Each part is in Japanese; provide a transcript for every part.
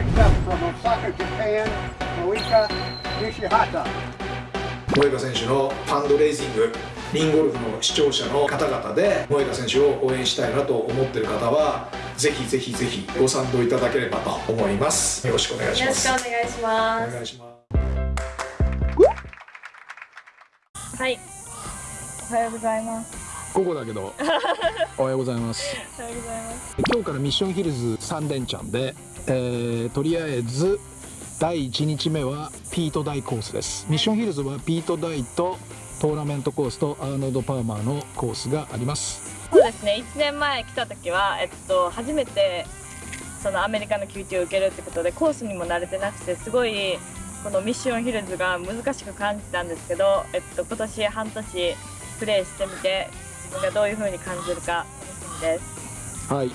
Next up from Osaka, Japan, Moika Nishihata. 萌香選手のファンドレイジングリンゴルフの視聴者の方々で萌香選手を応援したいなと思っている方はぜひぜひぜひご賛同いただければと思います。よろしくお願いしよろします。くお願いしまお願いしますす。はい。おはようございます午後だけど。おはようございます。おはようございます。今日からミッションヒルズ3連チャンで、えーとりあえず第1日目はピート大コースです。ミッションヒルズはピート大とトーナメントコースとアーノルド・パーマーのコースがあります。そうですね。1年前来た時は、えっと、初めてそのアメリカの QT を受けるってことでコースにも慣れてなくてすごいこのミッションヒルズが難しく感じたんですけど、えっと、今年半年プレーしてみてがどういう風に感じるか楽しみです。はい、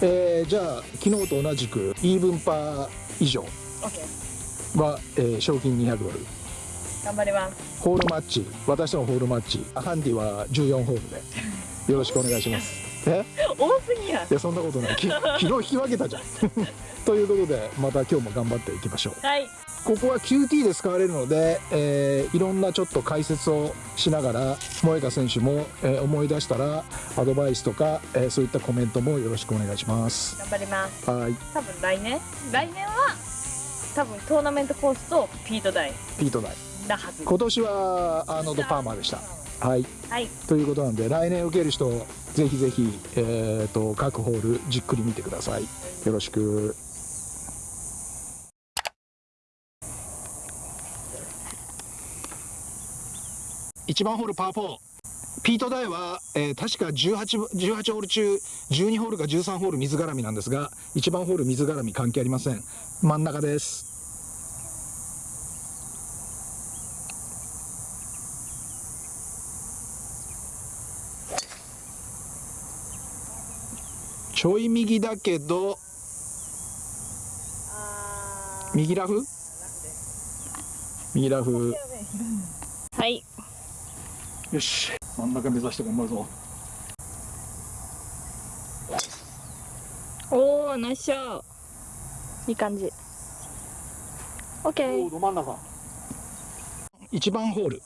えーじゃあ昨日と同じくイーブンパー以上。は、えー賞金200ドル。頑張ります。ホールマッチ。私のホールマッチ。ハンディは14ホールで。よろしくお願いします。え？多すぎやん。いやそんなことない。き昨日引き分けたじゃん。ということでまた今日も頑張っていきましょう。はいここは QT で使われるので、えーいろんなちょっと解説をしながら萌香選手も、えー思い出したらアドバイスとか、えーそういったコメントもよろしくお願いします。頑張ります。はい。多分来年？来年は多分トーナメントコースとピート大。ピート大。なはず。今年はアーノルド・パーマーでした。はい。はい。ということなんで来年受ける人ぜひぜひ、えー、と各ホールじっくり見てください。よろしく1番ホールパー4ピート大は、えー確か 18, 18ホール中12ホールか13ホール水絡みなんですが1番ホール水絡み関係ありません。真ん中です。ちょい右だけど右ラフ？右ラフ。はいよし。真ん中目指して頑張るぞ。おおナイスショー。いい感じ。OK ど真ん中。1番ホール。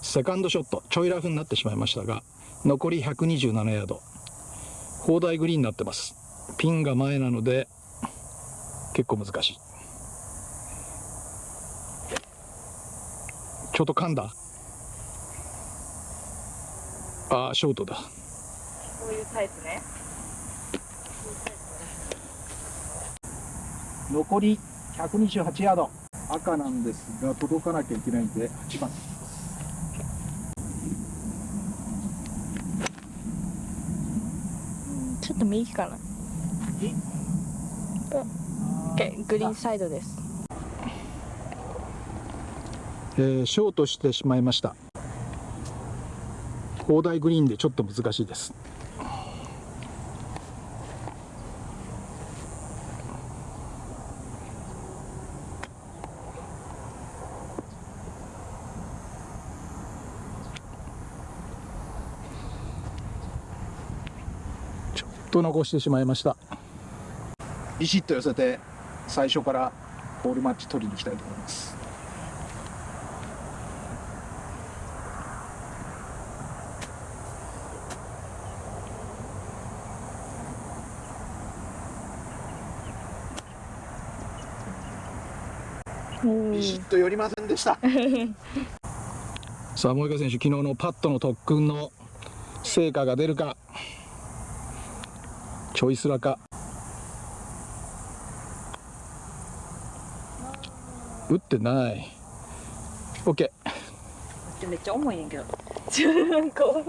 セカンドショット。ちょいラフになってしまいましたが残り127ヤード。砲台グリーンになってます。ピンが前なので結構難しい。ちょっと噛んだあーショートだ。こういうタイプね。残り128ヤード。赤なんですが届かなきゃいけないんで8番。ちょっと右かな。グリーンサイドです。えーショートしてしまいました砲台グリーンでちょっと難しいです。ちょっと残してしまいました。ビシッと寄せて最初からボールマッチ取りに行きたいと思います。ビシッと寄りませんでした。さあ萌香選手昨日のパットの特訓の成果が出るかちょいスラか。打ってない。OK めっちゃ重いねんけど。ちょなんかこ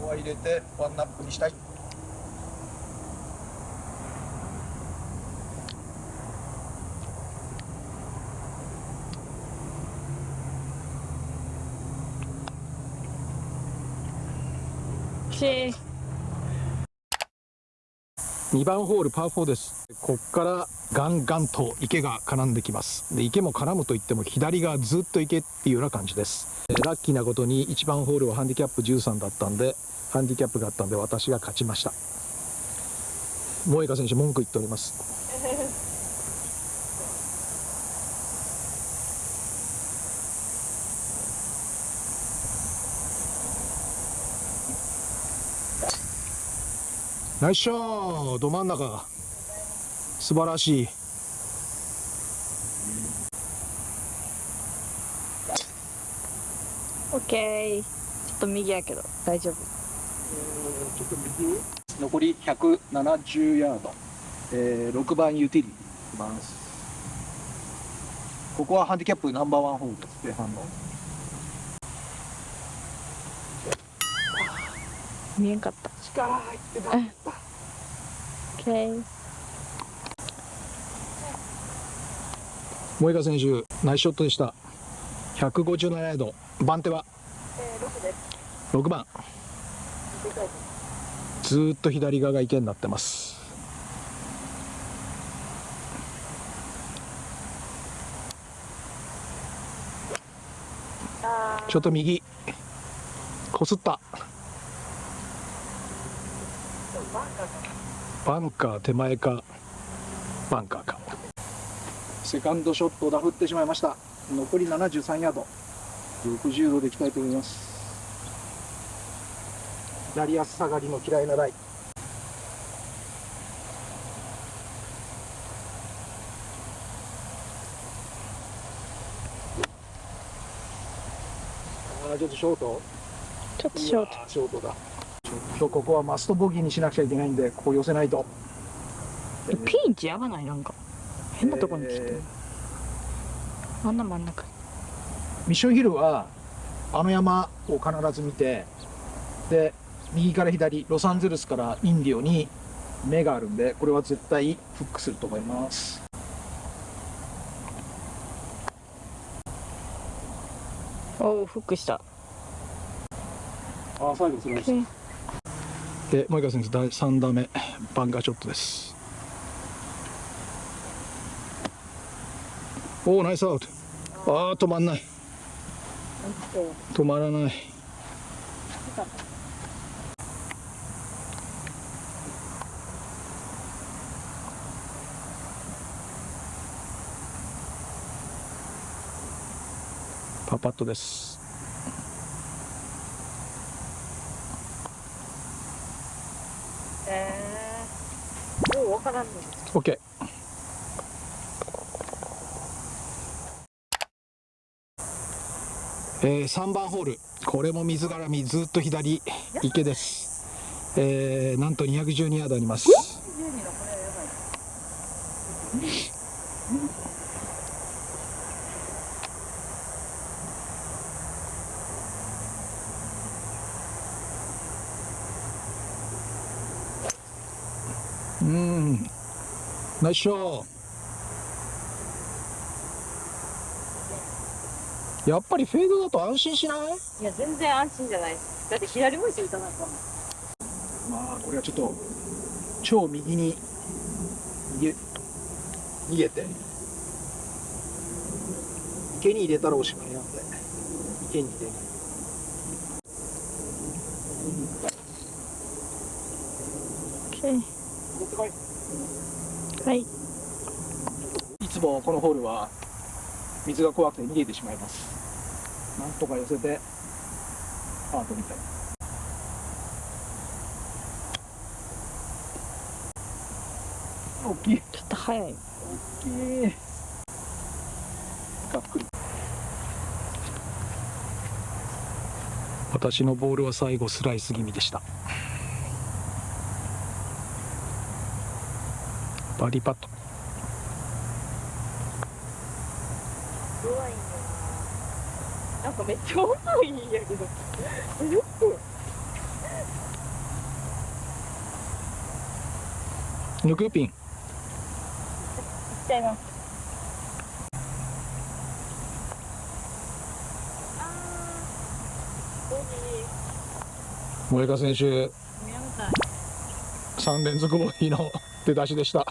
こは入れてワンナップにしたいし2番ホールパー4です。こっからガンガンと池が絡んできます。で池も絡むといっても左がずっと池っていうような感じです。ラッキーなことに1番ホールはハンディキャップ13だったんでハンディキャップがあったんで私が勝ちました。萌香選手文句言っております。ナイスショー。ど真ん中。素晴らしい。オッケーちょっと右やけど。大丈夫。残り170ヤード、えー、6番ユーティリティ。いきます。ここはハンディキャップナンバーワンホールです前半の見えんかった。力入ってなオッケー萌香選手ナイスショットでした。157ヤード。番手は？6番。ずーっと左側が池になってます。ちょっと右。こすったバンカー手前か。バンカーか。セカンドショットダフってしまいました。残り73ヤード。60度でいきたいと思います。左足下がりの嫌いなライあーちょっとショート。ちょっとショーうわーショートだちょっとここはマストボギーにしなくちゃいけないんでここ寄せないと。トピンチやばない？なんか変なとこに来て。えるあんな真ん中。ミッションヒルはあの山を必ず見てで右から左ロサンゼルスからインディオに目があるんでこれは絶対フックすると思います。おおフックした。あ最後それですで萌香選手第3打目バンカーショットです。おおナイスアウト。ああ止まんない。止まらない。パパットです。からんの OK えー、3番ホール。これも水絡みずっと左。池です。えー、なんと212ヤードありますナイスショーやっぱりフェードだと安心しない？いや全然安心じゃない。だって左向いて打たなかったもんまあこれはちょっと超右に逃げ逃げて。池に入れたらおしまいなんで。池に入れない。オッケー持ってこいはい。いつもこのホールは水が怖くて逃げてしまいます。なんとか寄せてパートみたい。大きい。ちょっと早い。大きい。がっくり。私のボールは最後スライス気味でしたバーディーパット。弱いな。なんかめっちゃ重いんやけど。えよく抜くピン。いっちゃいます。選手ーやめたい。3連続ボギーの出だしでした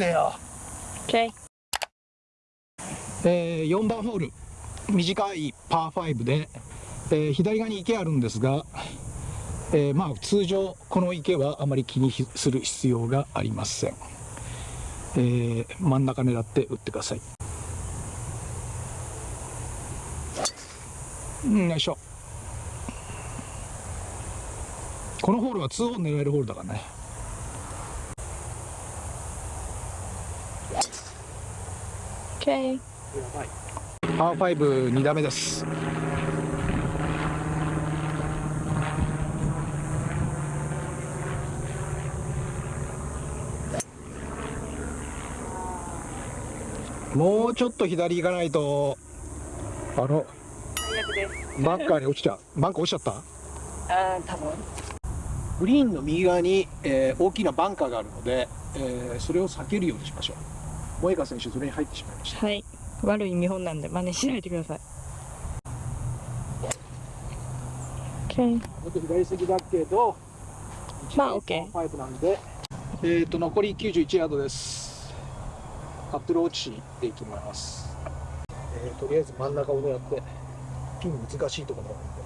てよ。OK えー4番ホール。短いパー5で、えー左側に池あるんですが、えーまあ通常この池はあまり気にする必要がありません、えー真ん中狙って打ってください。うんよいしょ。このホールは2オン狙えるホールだからねオッケーパー52打目ですもうちょっと左行かないとあの最悪ですバンカーに落ちちゃうバンカー落ちちゃったあー多分グリーンの右側に、えー大きなバンカーがあるので、えーそれを避けるようにしましょう萌香選手それに入ってしまいました。はい。悪い見本なんで真似しないでください。オッケーちょっと左席だけどまあ OK 5なんで。えー、と残り91ヤードです。アプローチでいきます、えーとりあえず真ん中を狙ってピン難しいところなんで。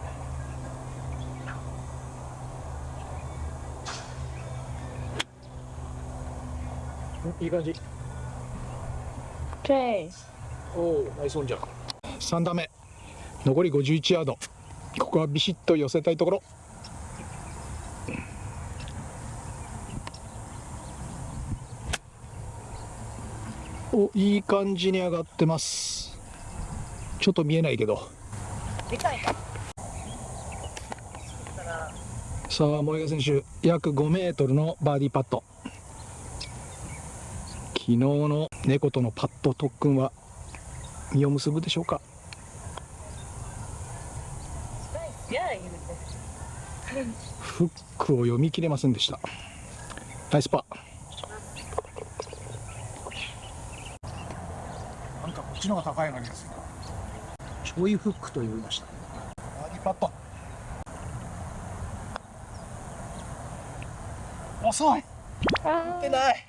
うんいい感じオッケーおおナイスオンじゃん。3打目。残り51ヤード。ここはビシッと寄せたいところ。おいい感じに上がってます。ちょっと見えないけど。さあ萌香選手約5メートルのバーディーパット昨日の猫とのパット特訓は実を結ぶでしょうか？フックを読み切れませんでした。ナイスパー。なんかこっちの方が高いような気がするな。ちょいフックと呼びました。バーディーパット遅い。あ出ない